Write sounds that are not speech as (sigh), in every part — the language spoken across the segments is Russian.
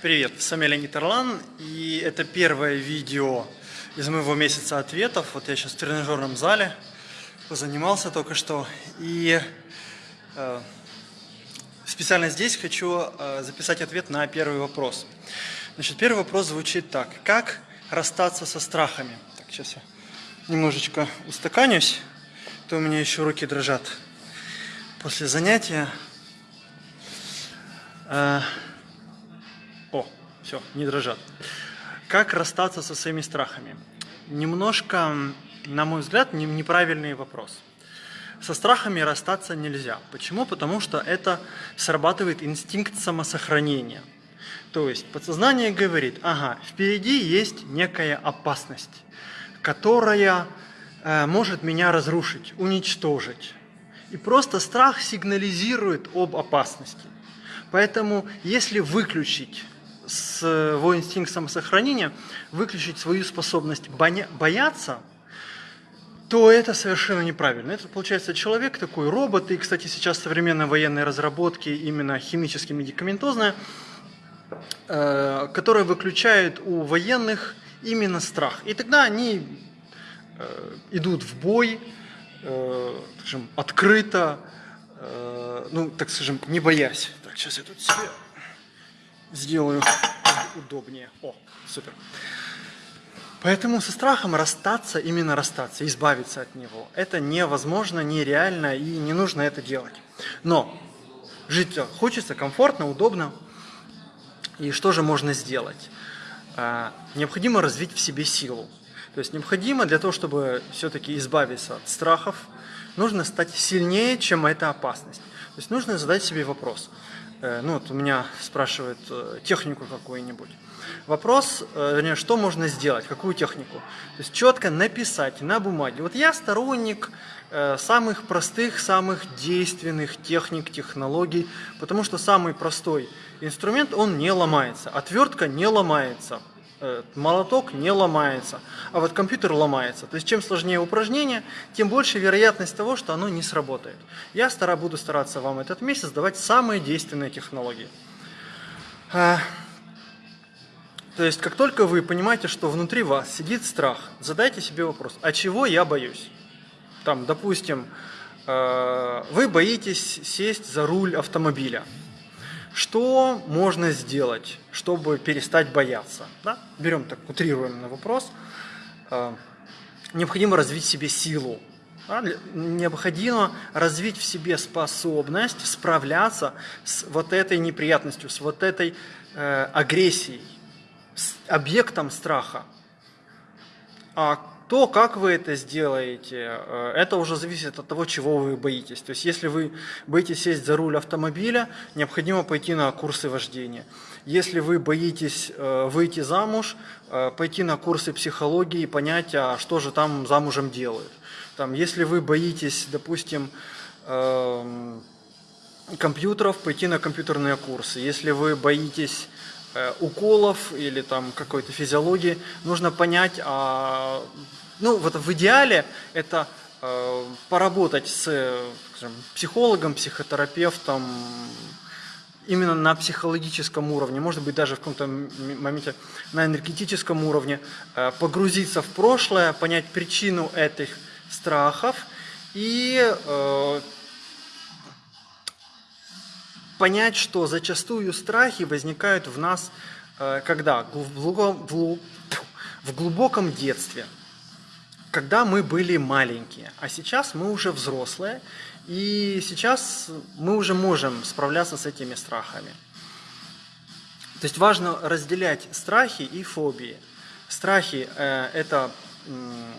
Привет, с вами Леонид Орлан, и это первое видео из моего месяца ответов. Вот я сейчас в тренажерном зале, позанимался только что, и э, специально здесь хочу э, записать ответ на первый вопрос. Значит, первый вопрос звучит так. Как расстаться со страхами? Так, сейчас я немножечко устаканюсь, то у меня еще руки дрожат после занятия. Э, все, не дрожат. Как расстаться со своими страхами? Немножко, на мой взгляд, неправильный вопрос. Со страхами расстаться нельзя. Почему? Потому что это срабатывает инстинкт самосохранения. То есть подсознание говорит, ага, впереди есть некая опасность, которая э, может меня разрушить, уничтожить. И просто страх сигнализирует об опасности. Поэтому если выключить свой инстинкт самосохранения, выключить свою способность бояться, то это совершенно неправильно. Это получается человек такой, робот, и, кстати, сейчас современные военные разработки, именно химически медикаментозные, э, которые выключают у военных именно страх. И тогда они э, идут в бой, э, скажем, открыто, ну, так скажем, не боясь. Так, сейчас я тут себе сделаю (coughs) удобнее. О, супер. Поэтому со страхом расстаться, именно расстаться, избавиться от него, это невозможно, нереально и не нужно это делать. Но жить хочется комфортно, удобно. И что же можно сделать? А, необходимо развить в себе силу. То есть необходимо для того, чтобы все-таки избавиться от страхов, нужно стать сильнее, чем эта опасность. То есть нужно задать себе вопрос – ну вот у меня спрашивают э, технику какую-нибудь. Вопрос, э, вернее, что можно сделать, какую технику? То есть четко написать на бумаге. Вот я сторонник самых простых, самых действенных техник, технологий, потому что самый простой инструмент, он не ломается, отвертка не ломается, Э, молоток не ломается, а вот компьютер ломается. То есть чем сложнее упражнение, тем больше вероятность того, что оно не сработает. Я стара, буду стараться вам этот месяц давать самые действенные технологии. А, то есть как только вы понимаете, что внутри вас сидит страх, задайте себе вопрос, а чего я боюсь? Там, допустим, э, вы боитесь сесть за руль автомобиля. Что можно сделать, чтобы перестать бояться? Да? Берем так, утрируем на вопрос. А, необходимо развить в себе силу. Да? Необходимо развить в себе способность справляться с вот этой неприятностью, с вот этой э, агрессией, с объектом страха. А то, как вы это сделаете, э, это уже зависит от того, чего вы боитесь. То есть, если вы боитесь сесть за руль автомобиля, необходимо пойти на курсы вождения. Если вы боитесь э, выйти замуж, э, пойти на курсы психологии и понять, а что же там замужем делают. Там, если вы боитесь, допустим, эм, компьютеров, пойти на компьютерные курсы. Если вы боитесь уколов или там какой-то физиологии, нужно понять, а ну, вот в идеале это э, поработать с скажем, психологом, психотерапевтом, именно на психологическом уровне, может быть, даже в каком-то моменте на энергетическом уровне, э, погрузиться в прошлое, понять причину этих страхов и э, понять, что зачастую страхи возникают в нас, э, когда? В глубоком, детстве – когда мы были маленькие, а сейчас мы уже взрослые, и сейчас мы уже можем справляться с этими страхами. То есть важно разделять страхи и фобии. Страхи э, – это э,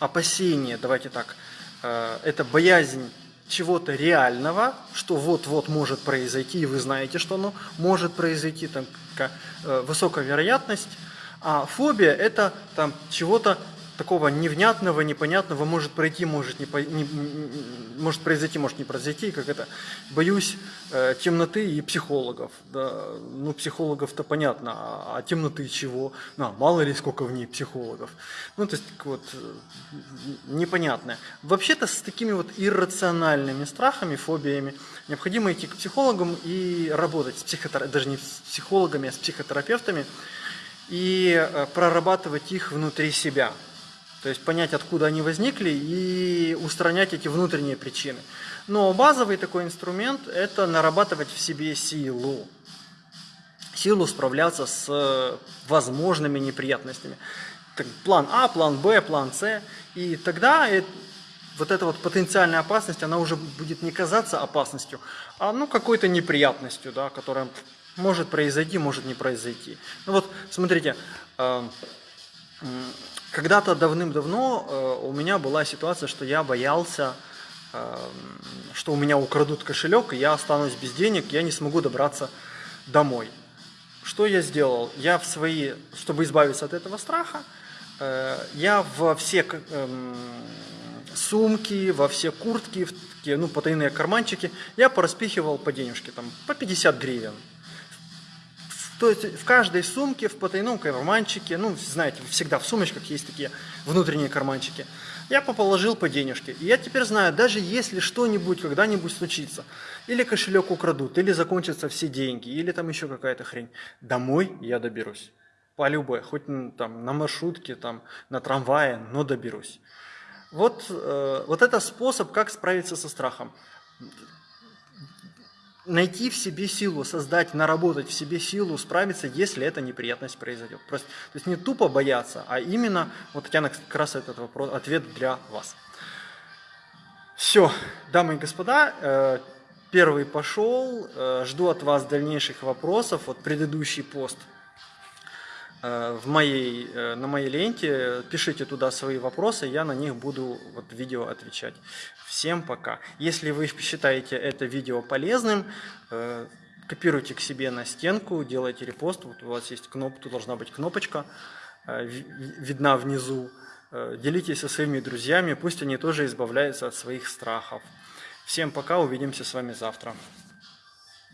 опасение, давайте так, э, это боязнь чего-то реального, что вот-вот может произойти, и вы знаете, что оно может произойти, там э, высокая вероятность, а фобия – это там чего-то такого невнятного, непонятного может пройти, может, не, не, может произойти, может не произойти, как это, боюсь э, темноты и психологов. Да. Ну, психологов-то понятно, а, а темноты чего? Ну, мало ли сколько в ней психологов. Ну, то есть, вот, э, непонятное. Вообще-то с такими вот иррациональными страхами, фобиями необходимо идти к психологам и работать с психотерапевтами, даже не с психологами, а с психотерапевтами, и э, прорабатывать их внутри себя. То есть понять, откуда они возникли и устранять эти внутренние причины. Но базовый такой инструмент – это нарабатывать в себе силу. Силу справляться с возможными неприятностями. План А, план Б, план С. И тогда вот эта вот потенциальная опасность, она уже будет не казаться опасностью, а ну какой-то неприятностью, да, которая может произойти, может не произойти. Ну вот, смотрите, э, когда-то давным-давно э, у меня была ситуация, что я боялся, э, что у меня украдут кошелек, и я останусь без денег, я не смогу добраться домой. Что я сделал? Я в свои, чтобы избавиться от этого страха, э, я во все эм, сумки, во все куртки, в такие, ну, потайные карманчики, я пораспихивал по денежке, там, по 50 гривен. То есть в каждой сумке, в потайном карманчике, ну, знаете, всегда в сумочках есть такие внутренние карманчики, я поположил по денежке. И я теперь знаю, даже если что-нибудь когда-нибудь случится, или кошелек украдут, или закончатся все деньги, или там еще какая-то хрень, домой я доберусь. По любой, хоть там на маршрутке, там, на трамвае, но доберусь. Вот, э, вот это способ, как справиться со страхом найти в себе силу, создать, наработать в себе силу, справиться, если эта неприятность произойдет. Просто, то есть не тупо бояться, а именно, вот Татьяна как раз этот вопрос, ответ для вас. Все, дамы и господа, э, первый пошел, э, жду от вас дальнейших вопросов, вот предыдущий пост в моей, на моей ленте, пишите туда свои вопросы, я на них буду вот видео отвечать. Всем пока. Если вы считаете это видео полезным, э, копируйте к себе на стенку, делайте репост. Вот у вас есть кнопка, тут должна быть кнопочка, э, видна внизу. Э, делитесь со своими друзьями, пусть они тоже избавляются от своих страхов. Всем пока, увидимся с вами завтра.